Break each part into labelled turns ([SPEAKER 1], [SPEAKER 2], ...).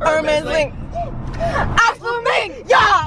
[SPEAKER 1] Herman's link. Axel Ming. Yeah.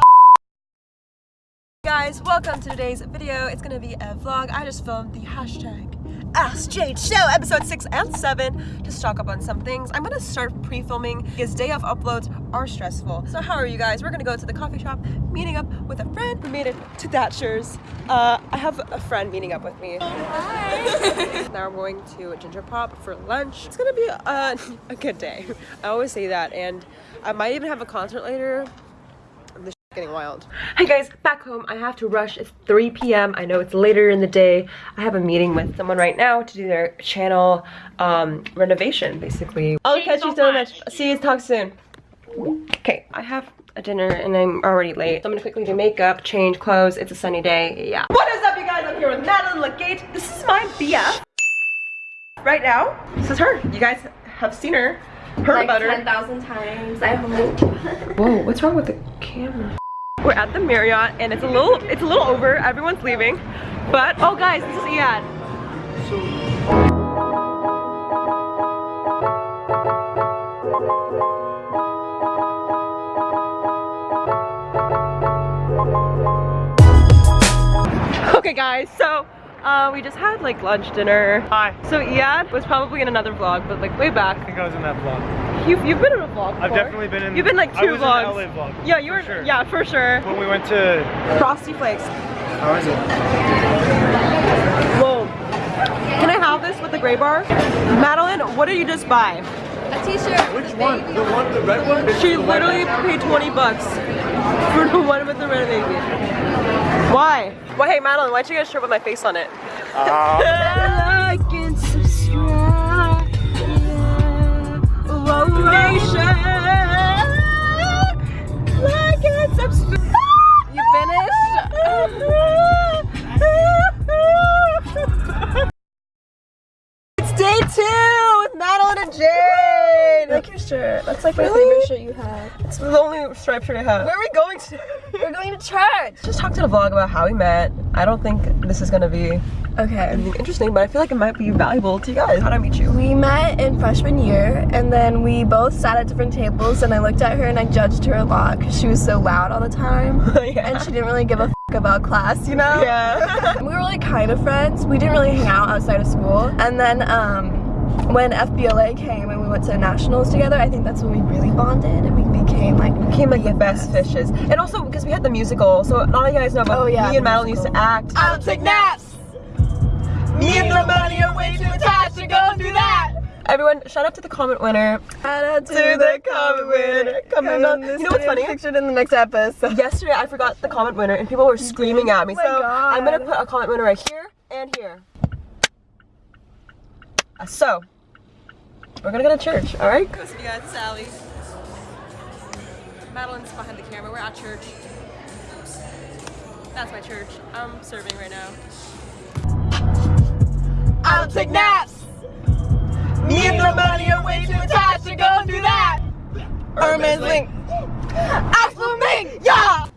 [SPEAKER 1] Guys, welcome to today's video. It's gonna be a vlog. I just filmed the hashtag Ask Jade Show episode 6 and 7 to stock up on some things. I'm gonna start pre-filming because day of uploads are stressful. So how are you guys? We're gonna go to the coffee shop, meeting up with a friend. We made it to Thatcher's. Uh, I have a friend meeting up with me. Hi! now we're going to Ginger Pop for lunch. It's gonna be a, a good day. I always say that and I might even have a concert later getting wild. Hey guys, back home. I have to rush. It's 3 p.m. I know it's later in the day. I have a meeting with someone right now to do their channel um, renovation, basically. I'll catch so you so much. much. See you. Talk soon. Okay, I have a dinner and I'm already late. So I'm gonna quickly do makeup, change clothes. It's a sunny day. Yeah. What is up, you guys? I'm here with Madeline Legate. This is my BF. Right now, this is her. You guys have seen her. Heard
[SPEAKER 2] like
[SPEAKER 1] about her.
[SPEAKER 2] 10,000 times, I hope.
[SPEAKER 1] Whoa, what's wrong with the camera? We're at the Marriott and it's a little it's a little over. Everyone's leaving. But oh guys, this is Ian. Okay guys, so uh, we just had like lunch, dinner.
[SPEAKER 3] Hi.
[SPEAKER 1] So Ian was probably in another vlog, but like way back.
[SPEAKER 3] I think I was in that vlog.
[SPEAKER 1] You've, you've been in a vlog before.
[SPEAKER 3] I've definitely been in.
[SPEAKER 1] You've been like two
[SPEAKER 3] I was
[SPEAKER 1] vlogs.
[SPEAKER 3] In LA vlog.
[SPEAKER 1] Yeah, you were.
[SPEAKER 3] sure.
[SPEAKER 1] Yeah, for sure.
[SPEAKER 3] When we went to.
[SPEAKER 1] Frosty Flakes.
[SPEAKER 3] How is it?
[SPEAKER 1] Whoa. Can I have this with the gray bar? Madeline, what did you just buy?
[SPEAKER 2] A t-shirt.
[SPEAKER 3] Which one? The one, the red one?
[SPEAKER 1] She literally paid 20 bucks for the one with the red baby. Why? Well, hey Madeline, why'd you get a shirt with my face on it?
[SPEAKER 3] Uh,
[SPEAKER 1] Subscribe.
[SPEAKER 2] You finished? shirt. That's like my
[SPEAKER 1] Really?
[SPEAKER 2] favorite shirt you have.
[SPEAKER 1] It's the only striped shirt I have.
[SPEAKER 2] Where are we going to? We're going to church.
[SPEAKER 1] Just talk to the vlog about how we met. I don't think this is gonna be
[SPEAKER 2] Okay.
[SPEAKER 1] interesting, but I feel like it might be valuable to you guys. How did I meet you?
[SPEAKER 2] We met in freshman year and then we both sat at different tables and I looked at her and I judged her a lot because she was so loud all the time.
[SPEAKER 1] yeah.
[SPEAKER 2] And she didn't really give a f about class, you know?
[SPEAKER 1] yeah.
[SPEAKER 2] we were like kind of friends. We didn't really hang out outside of school. And then um, when FBLA came and we went to nationals together, I think that's when we really bonded and we became like we
[SPEAKER 1] Became like the best fishes. And also because we had the musical, so not all you guys know, but
[SPEAKER 2] Oh, yeah,
[SPEAKER 1] me and
[SPEAKER 2] the
[SPEAKER 1] Madeline used to act.
[SPEAKER 2] I don't take naps.
[SPEAKER 1] Me and the money are way too attached to go do that. Everyone, shout out to the comment winner.
[SPEAKER 2] Shout out
[SPEAKER 1] To the comment winner. Comment on-
[SPEAKER 2] this
[SPEAKER 1] You know what's funny?
[SPEAKER 2] Pictured in the next episode.
[SPEAKER 1] Yesterday I forgot the comment winner and people were screaming at me.
[SPEAKER 2] Oh
[SPEAKER 1] so I'm gonna put a comment winner right here and here. Uh, So we're gonna go to church, alright? Go see you guys, it's Allie. Madeline's behind the camera, we're at church. That's my church. I'm serving right now.
[SPEAKER 2] I don't take naps.
[SPEAKER 1] Me and the money are way too attached to go do that. Herman's link.
[SPEAKER 2] Axel Ming.
[SPEAKER 1] Yeah!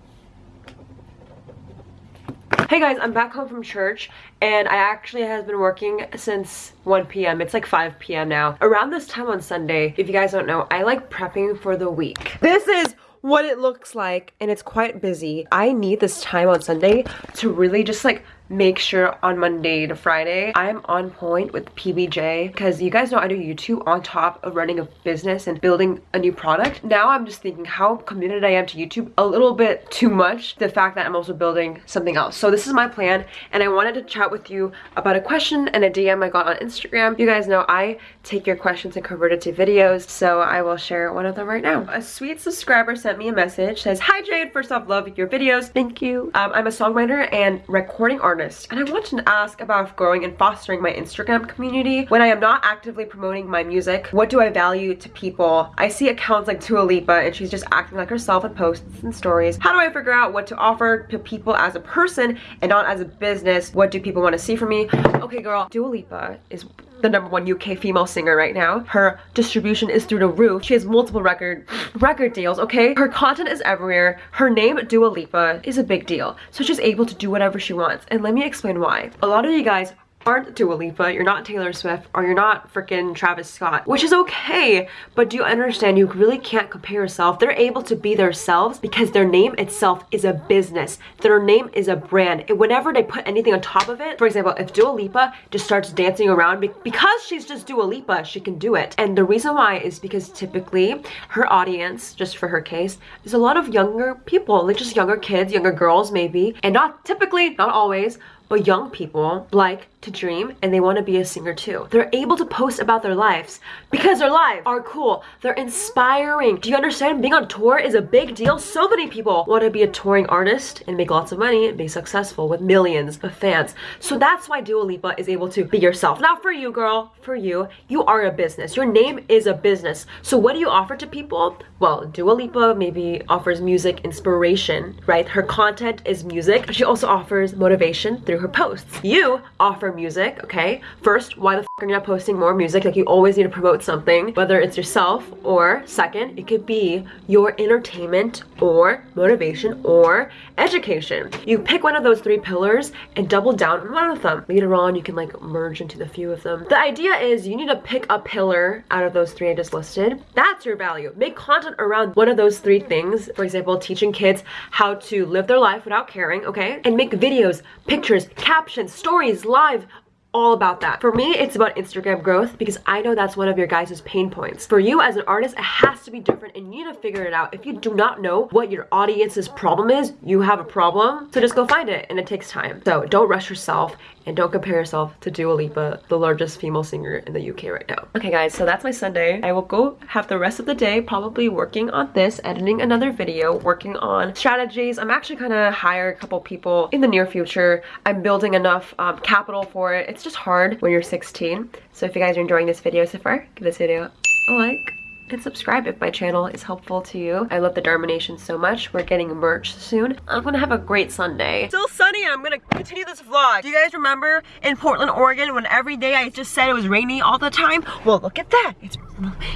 [SPEAKER 1] Hey guys, I'm back home from church and I actually has been working since 1 p.m. It's like 5 p.m. now. Around this time on Sunday, if you guys don't know, I like prepping for the week. This is what it looks like and it's quite busy. I need this time on Sunday to really just like make sure on Monday to Friday I'm on point with PBJ because you guys know I do YouTube on top of running a business and building a new product. Now I'm just thinking how committed I am to YouTube a little bit too much the fact that I'm also building something else. So this is my plan and I wanted to chat with you about a question and a DM I got on Instagram. You guys know I take your questions and convert it to videos so I will share one of them right now. A sweet subscriber sent me a message says hi Jade first off love your videos thank you um, I'm a songwriter and recording artist and I want to ask about growing and fostering my Instagram community. When I am not actively promoting my music what do I value to people? I see accounts like Dua Lipa and she's just acting like herself in posts and stories. How do I figure out what to offer to people as a person and not as a business? What do people want to see from me? Okay girl Dua Lipa is the number one UK female singer right now. Her distribution is through the roof. She has multiple record record deals, okay? Her content is everywhere. Her name, Dua Lipa, is a big deal. So she's able to do whatever she wants. And let me explain why. A lot of you guys aren't Dua Lipa, you're not Taylor Swift, or you're not freaking Travis Scott, which is okay, but do you understand you really can't compare yourself? They're able to be themselves because their name itself is a business. Their name is a brand. And whenever they put anything on top of it, for example, if Dua Lipa just starts dancing around, because she's just Dua Lipa, she can do it. And the reason why is because typically her audience, just for her case, is a lot of younger people, like just younger kids, younger girls maybe, and not typically, not always, but young people like to dream and they want to be a singer too. They're able to post about their lives because their lives are cool. They're inspiring. Do you understand? Being on tour is a big deal. So many people want to be a touring artist and make lots of money and be successful with millions of fans. So that's why Dua Lipa is able to be yourself. Not for you, girl. For you. You are a business. Your name is a business. So what do you offer to people? Well, Dua Lipa maybe offers music inspiration, right? Her content is music, she also offers motivation through her posts. You offer music, okay? First, why the are not posting more music? Like you always need to promote something, whether it's yourself or second, it could be your entertainment or motivation or education. You pick one of those three pillars and double down on one of them. Later on, you can like merge into the few of them. The idea is you need to pick a pillar out of those three I just listed. That's your value. Make content around one of those three things. For example, teaching kids how to live their life without caring, okay? And make videos, pictures, captions, stories, live, all about that. For me, it's about Instagram growth because I know that's one of your guys' pain points. For you as an artist, it has to be different and you need to figure it out. If you do not know what your audience's problem is, you have a problem. So just go find it and it takes time. So don't rush yourself and don't compare yourself to Dua Lipa, the largest female singer in the UK right now. Okay guys, so that's my Sunday. I will go have the rest of the day probably working on this, editing another video, working on strategies. I'm actually gonna hire a couple people in the near future. I'm building enough um, capital for it. It's just hard when you're 16. So if you guys are enjoying this video so far, give this video a like and subscribe if my channel is helpful to you. I love the Dharma so much. We're getting merch soon. I'm gonna have a great Sunday. Still sunny and I'm gonna continue this vlog. Do you guys remember in Portland, Oregon when every day I just said it was rainy all the time? Well, look at that. It's,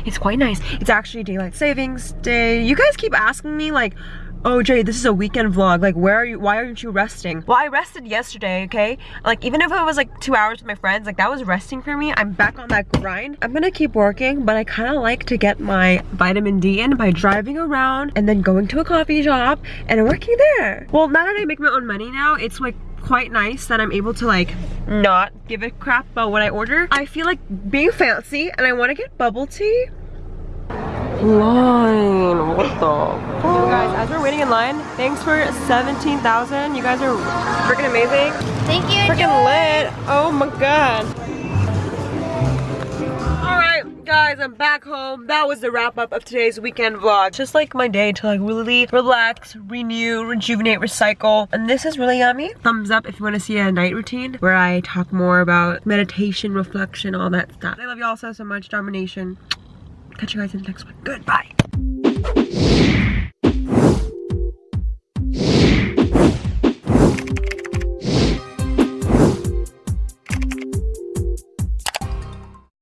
[SPEAKER 1] it's quite nice. It's actually daylight savings day. You guys keep asking me like, oh Jay, this is a weekend vlog. Like, where are you, why aren't you resting? Well, I rested yesterday, okay? Like, even if it was like two hours with my friends, like that was resting for me. I'm back on that grind. I'm gonna keep working, but I kind of like to get my vitamin D in by driving around and then going to a coffee shop and working there. Well, now that I make my own money now, it's like quite nice that I'm able to like not give a crap about what I order. I feel like being fancy and I want to get bubble tea line. What the So guys, as we're waiting in line, thanks for 17,000. You guys are freaking amazing.
[SPEAKER 4] Thank you.
[SPEAKER 1] Freaking lit. Oh my god. Alright, guys, I'm back home. That was the wrap up of today's weekend vlog. Just like my day to like really relax, renew, rejuvenate, recycle. And this is really yummy. Thumbs up if you want to see a night routine where I talk more about meditation, reflection, all that stuff. I love you all so, so much. Domination. Catch you guys in the next one. Goodbye.